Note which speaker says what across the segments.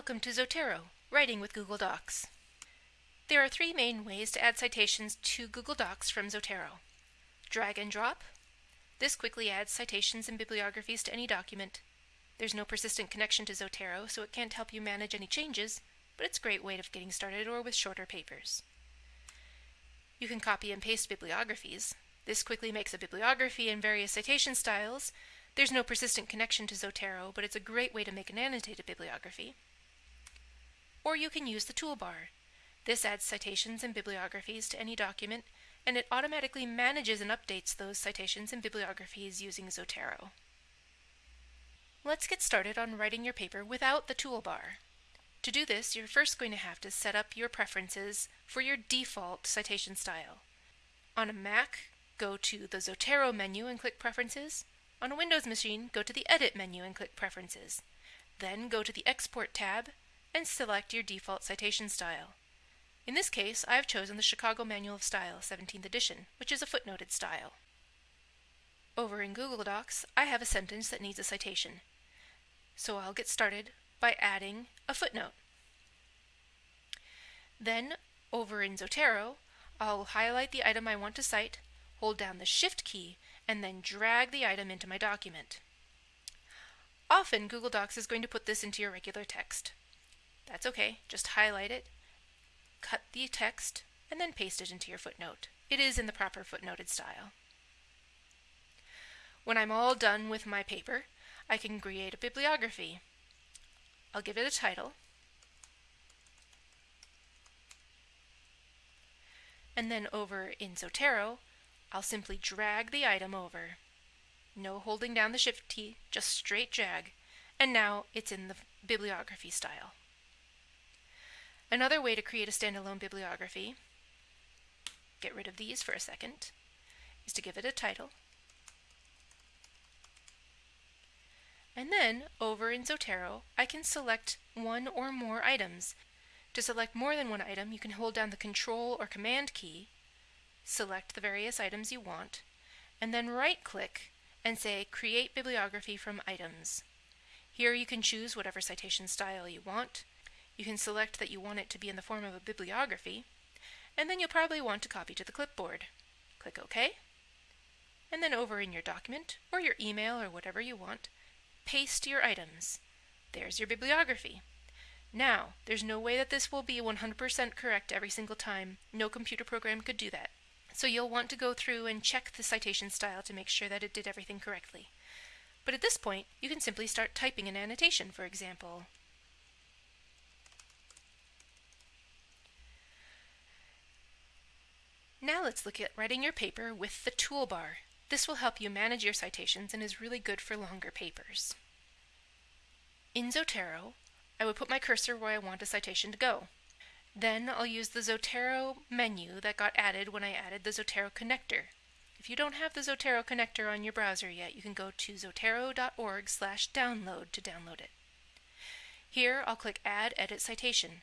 Speaker 1: Welcome to Zotero, Writing with Google Docs. There are three main ways to add citations to Google Docs from Zotero. Drag and drop. This quickly adds citations and bibliographies to any document. There's no persistent connection to Zotero, so it can't help you manage any changes, but it's a great way of getting started or with shorter papers. You can copy and paste bibliographies. This quickly makes a bibliography in various citation styles. There's no persistent connection to Zotero, but it's a great way to make an annotated bibliography or you can use the toolbar. This adds citations and bibliographies to any document, and it automatically manages and updates those citations and bibliographies using Zotero. Let's get started on writing your paper without the toolbar. To do this, you're first going to have to set up your preferences for your default citation style. On a Mac, go to the Zotero menu and click Preferences. On a Windows machine, go to the Edit menu and click Preferences. Then go to the Export tab and select your default citation style. In this case, I have chosen the Chicago Manual of Style 17th edition, which is a footnoted style. Over in Google Docs, I have a sentence that needs a citation. So I'll get started by adding a footnote. Then, over in Zotero, I'll highlight the item I want to cite, hold down the Shift key, and then drag the item into my document. Often, Google Docs is going to put this into your regular text. That's okay, just highlight it, cut the text, and then paste it into your footnote. It is in the proper footnoted style. When I'm all done with my paper, I can create a bibliography. I'll give it a title, and then over in Zotero, I'll simply drag the item over. No holding down the shift key, just straight drag, and now it's in the bibliography style. Another way to create a standalone bibliography, get rid of these for a second, is to give it a title. And then, over in Zotero, I can select one or more items. To select more than one item, you can hold down the Control or Command key, select the various items you want, and then right-click and say Create Bibliography from Items. Here you can choose whatever citation style you want, you can select that you want it to be in the form of a bibliography, and then you'll probably want to copy to the clipboard. Click OK, and then over in your document, or your email, or whatever you want, paste your items. There's your bibliography. Now, there's no way that this will be 100% correct every single time. No computer program could do that. So you'll want to go through and check the citation style to make sure that it did everything correctly. But at this point, you can simply start typing an annotation, for example, Now let's look at writing your paper with the toolbar. This will help you manage your citations and is really good for longer papers. In Zotero, I would put my cursor where I want a citation to go. Then I'll use the Zotero menu that got added when I added the Zotero connector. If you don't have the Zotero connector on your browser yet, you can go to zotero.org slash download to download it. Here I'll click Add Edit Citation.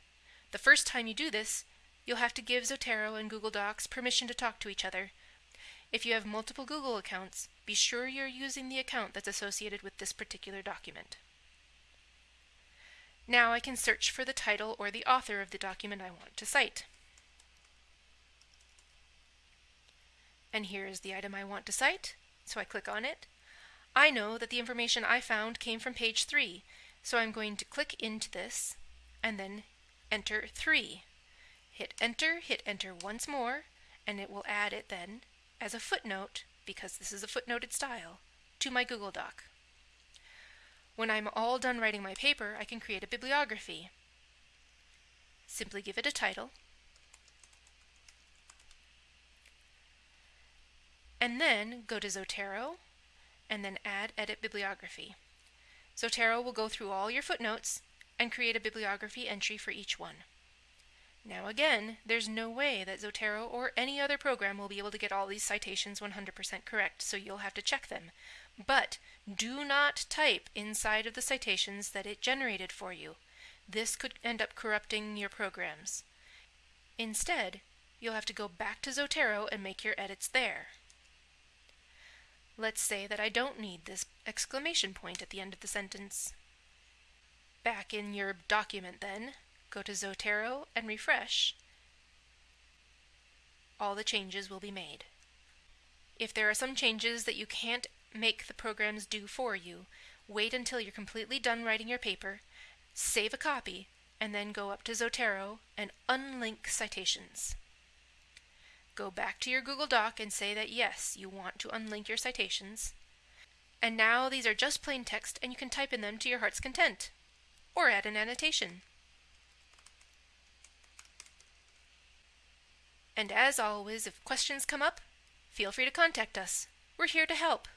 Speaker 1: The first time you do this, You'll have to give Zotero and Google Docs permission to talk to each other. If you have multiple Google accounts, be sure you're using the account that's associated with this particular document. Now I can search for the title or the author of the document I want to cite. And here is the item I want to cite, so I click on it. I know that the information I found came from page 3, so I'm going to click into this and then enter 3. Hit enter, hit enter once more, and it will add it then as a footnote, because this is a footnoted style, to my Google Doc. When I'm all done writing my paper, I can create a bibliography. Simply give it a title, and then go to Zotero, and then add Edit Bibliography. Zotero will go through all your footnotes and create a bibliography entry for each one. Now again, there's no way that Zotero or any other program will be able to get all these citations 100% correct, so you'll have to check them. But do not type inside of the citations that it generated for you. This could end up corrupting your programs. Instead, you'll have to go back to Zotero and make your edits there. Let's say that I don't need this exclamation point at the end of the sentence. back in your document then, go to Zotero and refresh, all the changes will be made. If there are some changes that you can't make the programs do for you, wait until you're completely done writing your paper, save a copy, and then go up to Zotero and unlink citations. Go back to your Google Doc and say that yes, you want to unlink your citations. And now these are just plain text and you can type in them to your heart's content. Or add an annotation. And as always, if questions come up, feel free to contact us. We're here to help.